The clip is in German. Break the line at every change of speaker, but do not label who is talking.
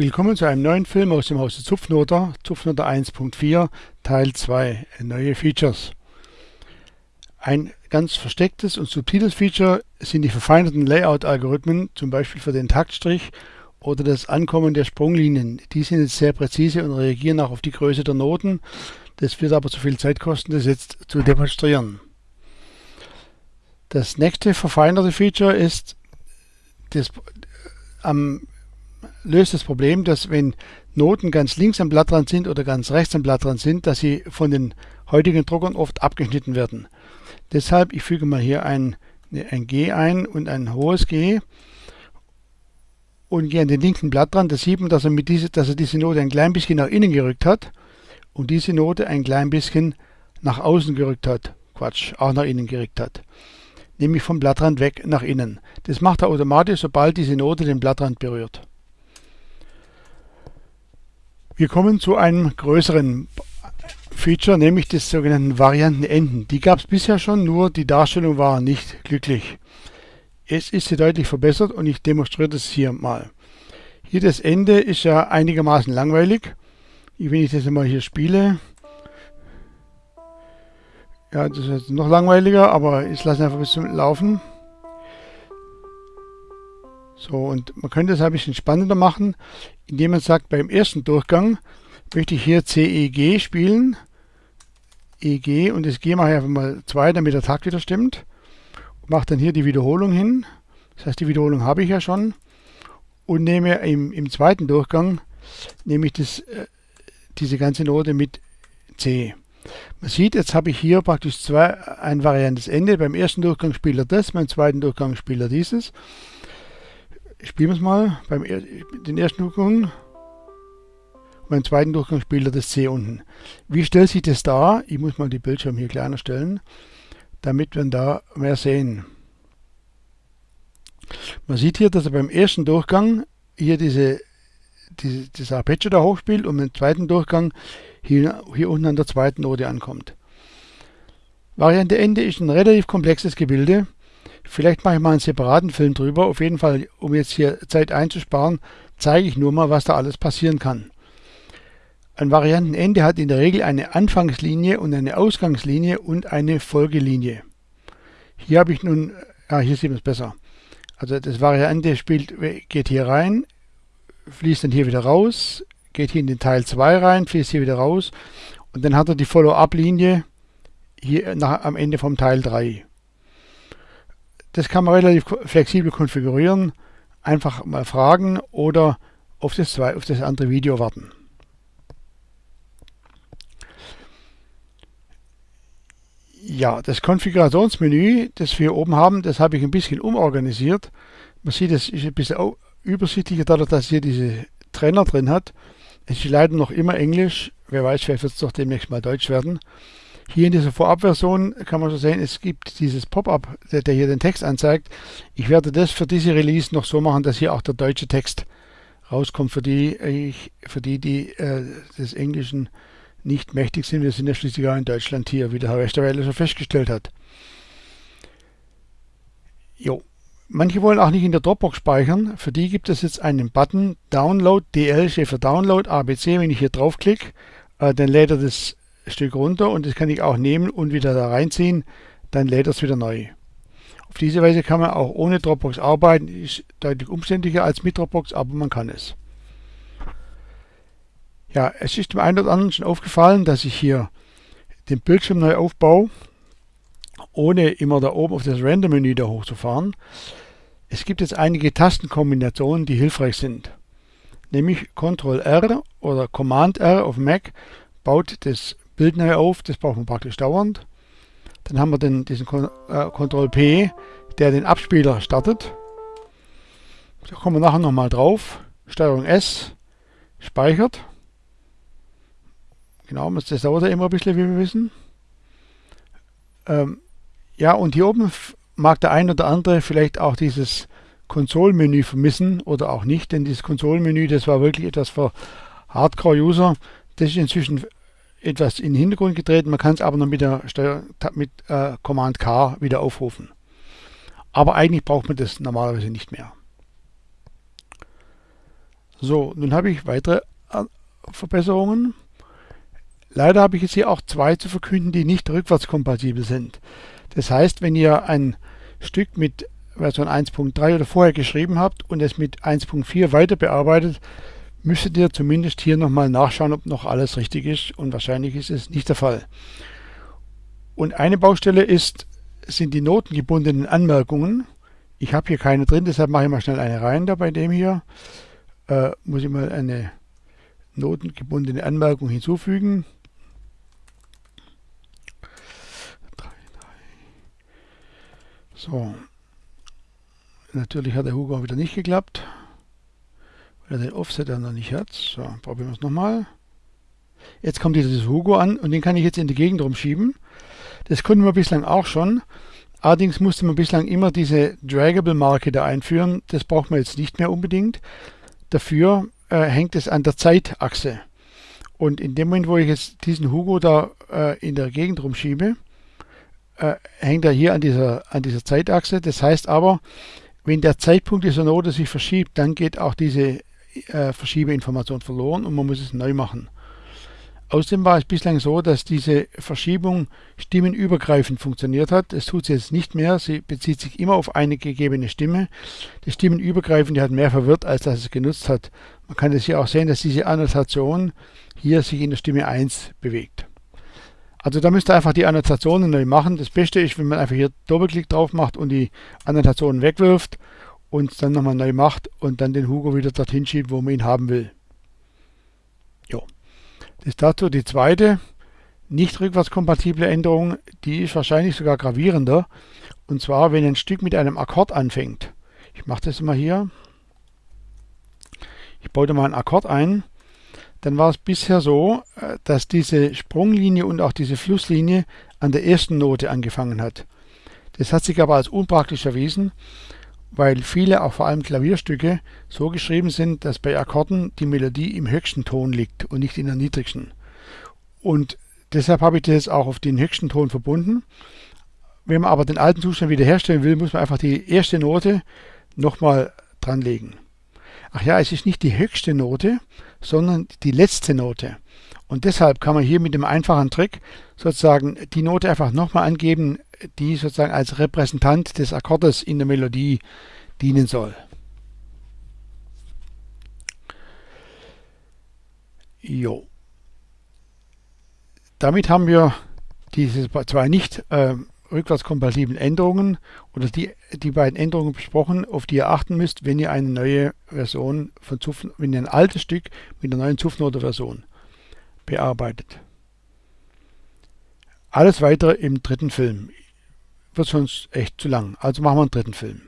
Willkommen zu einem neuen Film aus dem Hause Zupfnoter, Zupfnoter 1.4, Teil 2, neue Features. Ein ganz verstecktes und subtiles Feature sind die verfeinerten Layout-Algorithmen, zum Beispiel für den Taktstrich oder das Ankommen der Sprunglinien. Die sind jetzt sehr präzise und reagieren auch auf die Größe der Noten. Das wird aber zu viel Zeit kosten, das jetzt zu demonstrieren. Das nächste verfeinerte Feature ist das, am löst das Problem, dass wenn Noten ganz links am Blattrand sind oder ganz rechts am Blattrand sind, dass sie von den heutigen Druckern oft abgeschnitten werden. Deshalb, ich füge mal hier ein, ein G ein und ein hohes G und gehe an den linken Blattrand. Da sieht man, dass er, mit diese, dass er diese Note ein klein bisschen nach innen gerückt hat und diese Note ein klein bisschen nach außen gerückt hat. Quatsch, auch nach innen gerückt hat. Nämlich vom Blattrand weg nach innen. Das macht er automatisch, sobald diese Note den Blattrand berührt. Wir kommen zu einem größeren Feature, nämlich des sogenannten Variantenenden. Die gab es bisher schon, nur die Darstellung war nicht glücklich. Es ist sie deutlich verbessert und ich demonstriere das hier mal. Hier das Ende ist ja einigermaßen langweilig. Wenn ich das mal hier spiele, ja, das ist jetzt noch langweiliger, aber ich lasse einfach bis zum Laufen. So, und man könnte es ein bisschen spannender machen, indem man sagt, beim ersten Durchgang möchte ich hier CEG spielen. EG und das G mache ich einfach mal 2, damit der Takt wieder stimmt. Und mache dann hier die Wiederholung hin. Das heißt, die Wiederholung habe ich ja schon. Und nehme im, im zweiten Durchgang nehme ich das, äh, diese ganze Note mit C. Man sieht, jetzt habe ich hier praktisch zwei, ein variantes Ende. Beim ersten Durchgang spielt er das, beim zweiten Durchgang spielt er dieses spielen wir es mal. Beim den ersten Durchgang beim zweiten Durchgang spielt er das C unten. Wie stellt sich das dar? Ich muss mal die Bildschirm hier kleiner stellen, damit wir da mehr sehen. Man sieht hier, dass er beim ersten Durchgang hier diese, diese, diese Arpeggio da hochspielt und im zweiten Durchgang hier, hier unten an der zweiten Note ankommt. Variante Ende ist ein relativ komplexes Gebilde. Vielleicht mache ich mal einen separaten Film drüber. Auf jeden Fall, um jetzt hier Zeit einzusparen, zeige ich nur mal, was da alles passieren kann. Ein Variantenende hat in der Regel eine Anfangslinie und eine Ausgangslinie und eine Folgelinie. Hier habe ich nun, ah, hier sieht man es besser. Also das Variante spielt, geht hier rein, fließt dann hier wieder raus, geht hier in den Teil 2 rein, fließt hier wieder raus und dann hat er die Follow-up-Linie hier nach, am Ende vom Teil 3. Das kann man relativ flexibel konfigurieren. Einfach mal fragen oder auf das, auf das andere Video warten. Ja, das Konfigurationsmenü, das wir hier oben haben, das habe ich ein bisschen umorganisiert. Man sieht, es ist ein bisschen übersichtlicher, dadurch, dass hier diese Trenner drin hat. Es ist leider noch immer Englisch. Wer weiß, vielleicht wird es doch demnächst mal Deutsch werden. Hier in dieser Vorabversion kann man so sehen, es gibt dieses Pop-up, der, der, hier den Text anzeigt. Ich werde das für diese Release noch so machen, dass hier auch der deutsche Text rauskommt, für die, ich, für die, die äh, des Englischen nicht mächtig sind. Wir sind ja schließlich auch in Deutschland hier, wie der Herr Westerwelle schon festgestellt hat. Jo. Manche wollen auch nicht in der Dropbox speichern. Für die gibt es jetzt einen Button Download DL steht für Download ABC. Wenn ich hier draufklicke, äh, dann lädt er das Stück runter und das kann ich auch nehmen und wieder da reinziehen, dann lädt es wieder neu. Auf diese Weise kann man auch ohne Dropbox arbeiten, ist deutlich umständlicher als mit Dropbox, aber man kann es. Ja, es ist dem einen oder anderen schon aufgefallen, dass ich hier den Bildschirm neu aufbaue, ohne immer da oben auf das Render-Menü da hochzufahren. Es gibt jetzt einige Tastenkombinationen, die hilfreich sind. Nämlich Ctrl R oder Command R auf Mac baut das Bild neu auf, das braucht man praktisch dauernd. Dann haben wir den, diesen äh, Ctrl P, der den Abspieler startet. Da kommen wir nachher nochmal drauf. Steuerung S speichert. Genau, das dauert ja immer ein bisschen, wie wir wissen. Ähm, ja, und hier oben mag der ein oder andere vielleicht auch dieses Konsolenmenü vermissen oder auch nicht, denn dieses Konsolenmenü, das war wirklich etwas für Hardcore-User. Das ist inzwischen etwas in den Hintergrund getreten. Man kann es aber noch mit der Steuer, mit äh, Command K wieder aufrufen. Aber eigentlich braucht man das normalerweise nicht mehr. So, nun habe ich weitere äh, Verbesserungen. Leider habe ich jetzt hier auch zwei zu verkünden, die nicht rückwärtskompatibel sind. Das heißt, wenn ihr ein Stück mit Version 1.3 oder vorher geschrieben habt und es mit 1.4 weiter bearbeitet, müsstet ihr zumindest hier nochmal nachschauen, ob noch alles richtig ist und wahrscheinlich ist es nicht der Fall. Und eine Baustelle ist, sind die notengebundenen Anmerkungen. Ich habe hier keine drin, deshalb mache ich mal schnell eine rein da bei dem hier. Äh, muss ich mal eine notengebundene Anmerkung hinzufügen. So, natürlich hat der Hugo auch wieder nicht geklappt, weil er den Offset dann noch nicht hat. So, probieren wir es nochmal. Jetzt kommt dieses Hugo an und den kann ich jetzt in die Gegend rumschieben. Das konnten wir bislang auch schon. Allerdings musste man bislang immer diese Draggable-Marke da einführen. Das braucht man jetzt nicht mehr unbedingt. Dafür äh, hängt es an der Zeitachse. Und in dem Moment, wo ich jetzt diesen Hugo da äh, in der Gegend rumschiebe, äh, hängt er hier an dieser, an dieser Zeitachse. Das heißt aber, wenn der Zeitpunkt dieser Note sich verschiebt, dann geht auch diese äh, Verschiebeinformation verloren und man muss es neu machen. Außerdem war es bislang so, dass diese Verschiebung stimmenübergreifend funktioniert hat. Das tut sie jetzt nicht mehr. Sie bezieht sich immer auf eine gegebene Stimme. Das Stimmenübergreifende hat mehr verwirrt, als dass es genutzt hat. Man kann das hier auch sehen, dass diese Annotation hier sich in der Stimme 1 bewegt. Also da müsst ihr einfach die Annotationen neu machen. Das Beste ist, wenn man einfach hier Doppelklick drauf macht und die Annotationen wegwirft und dann nochmal neu macht und dann den Hugo wieder dorthin schiebt, wo man ihn haben will. Jo. Das ist dazu die zweite nicht rückwärtskompatible Änderung, die ist wahrscheinlich sogar gravierender. Und zwar, wenn ein Stück mit einem Akkord anfängt. Ich mache das mal hier. Ich baue da mal einen Akkord ein dann war es bisher so, äh, dass diese Sprunglinie und auch diese Flusslinie an der ersten Note angefangen hat. Das hat sich aber als unpraktisch erwiesen, weil viele, auch vor allem Klavierstücke, so geschrieben sind, dass bei Akkorden die Melodie im höchsten Ton liegt und nicht in der niedrigsten. Und deshalb habe ich das auch auf den höchsten Ton verbunden. Wenn man aber den alten Zustand wiederherstellen will, muss man einfach die erste Note nochmal dranlegen. Ach ja, es ist nicht die höchste Note, sondern die letzte Note. Und deshalb kann man hier mit dem einfachen Trick sozusagen die Note einfach nochmal angeben, die sozusagen als Repräsentant des Akkordes in der Melodie dienen soll. Jo. Damit haben wir diese zwei nicht äh, rückwärtskompatiblen Änderungen oder die, die beiden Änderungen besprochen, auf die ihr achten müsst, wenn ihr eine neue Version von Zuf, wenn ihr ein altes Stück mit einer neuen Zufnote-Version bearbeitet. Alles weitere im dritten Film. Wird sonst echt zu lang. Also machen wir einen dritten Film.